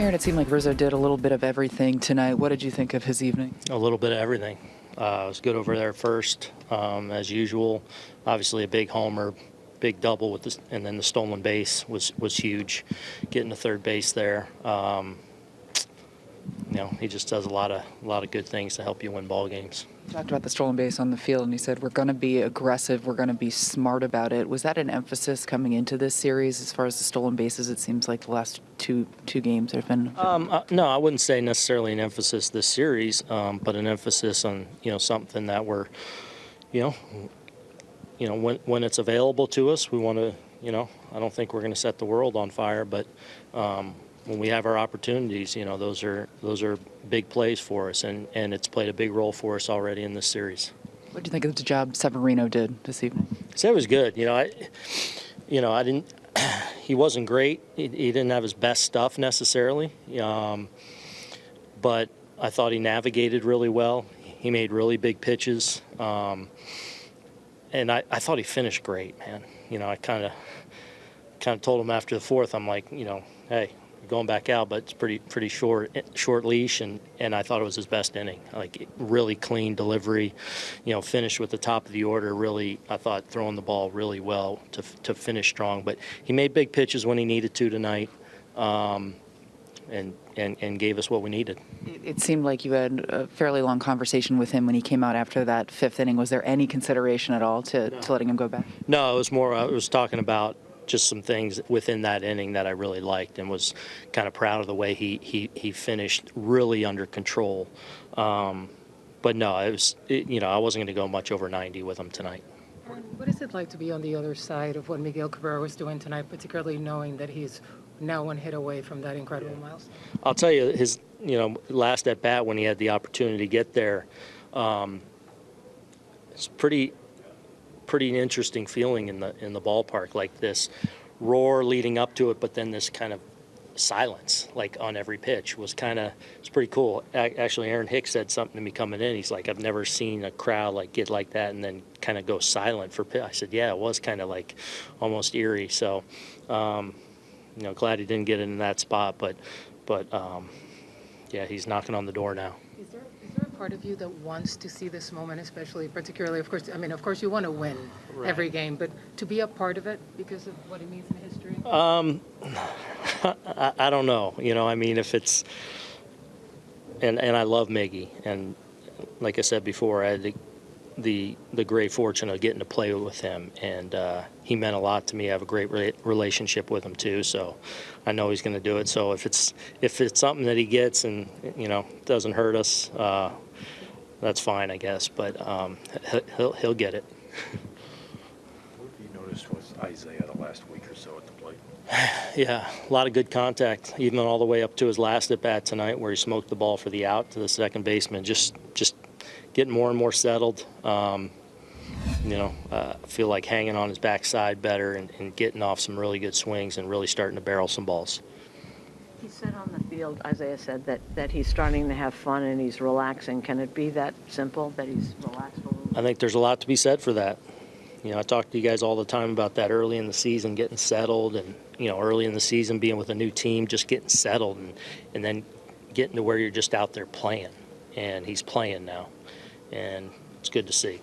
Aaron, it seemed like Rizzo did a little bit of everything tonight. What did you think of his evening? A little bit of everything. Uh, it was good over there first, um, as usual. Obviously, a big homer, big double with this, and then the stolen base was was huge. Getting to third base there. Um, you know, he just does a lot of a lot of good things to help you win ball games. Talked about the stolen base on the field, and he said, We're going to be aggressive. We're going to be smart about it. Was that an emphasis coming into this series as far as the stolen bases? It seems like the last two two games have been. Um, uh, no, I wouldn't say necessarily an emphasis this series, um, but an emphasis on you know something that we're, you know, you know when when it's available to us, we want to. You know, I don't think we're going to set the world on fire, but um, when we have our opportunities, you know, those are those are big plays for us, and and it's played a big role for us already in this series. What do you think of the job Severino did this evening? So it was good. You know, I, you know, I didn't. He wasn't great. He, he didn't have his best stuff necessarily, um, but I thought he navigated really well. He made really big pitches, um, and I, I thought he finished great, man. You know, I kind of kind of told him after the fourth, I'm like, you know, hey, going back out, but it's pretty pretty short short leash, and and I thought it was his best inning. Like really clean delivery, you know, finished with the top of the order. Really, I thought throwing the ball really well to to finish strong. But he made big pitches when he needed to tonight. Um, and, and, and gave us what we needed. It, it seemed like you had a fairly long conversation with him when he came out after that fifth inning. Was there any consideration at all to, no. to letting him go back? No, it was more, I was talking about just some things within that inning that I really liked and was kind of proud of the way he he, he finished really under control. Um, but no, it was it, you know I wasn't going to go much over 90 with him tonight. What is it like to be on the other side of what Miguel Cabrera was doing tonight, particularly knowing that he's now one hit away from that incredible milestone? I'll tell you, his you know last at bat when he had the opportunity to get there, um, it's pretty pretty interesting feeling in the in the ballpark, like this roar leading up to it, but then this kind of silence, like on every pitch, was kind of it's pretty cool. Actually, Aaron Hicks said something to me coming in. He's like, "I've never seen a crowd like get like that and then kind of go silent for." Pitch. I said, "Yeah, it was kind of like almost eerie." So, um, you know, glad he didn't get in that spot, but but um, yeah, he's knocking on the door now part of you that wants to see this moment, especially, particularly, of course, I mean, of course, you want to win right. every game, but to be a part of it because of what it means in history? Um, I, I don't know. You know, I mean, if it's, and, and I love Miggy, and like I said before, I had the, the, the great fortune of getting to play with him, and uh, he meant a lot to me. I have a great re relationship with him too, so I know he's going to do it. So if it's if it's something that he gets and you know doesn't hurt us, uh, that's fine, I guess. But um, he'll he'll get it. what have you noticed with Isiah the last week or so at the plate? yeah, a lot of good contact, even all the way up to his last at bat tonight, where he smoked the ball for the out to the second baseman. Just just getting more and more settled. Um, you know, uh, feel like hanging on his backside better and, and getting off some really good swings and really starting to barrel some balls. He said on the Isiah said that, that he's starting to have fun and he's relaxing. Can it be that simple that he's relaxed? I think there's a lot to be said for that. You know, I talk to you guys all the time about that early in the season, getting settled, and you know, early in the season being with a new team, just getting settled, and and then getting to where you're just out there playing, and he's playing now, and it's good to see.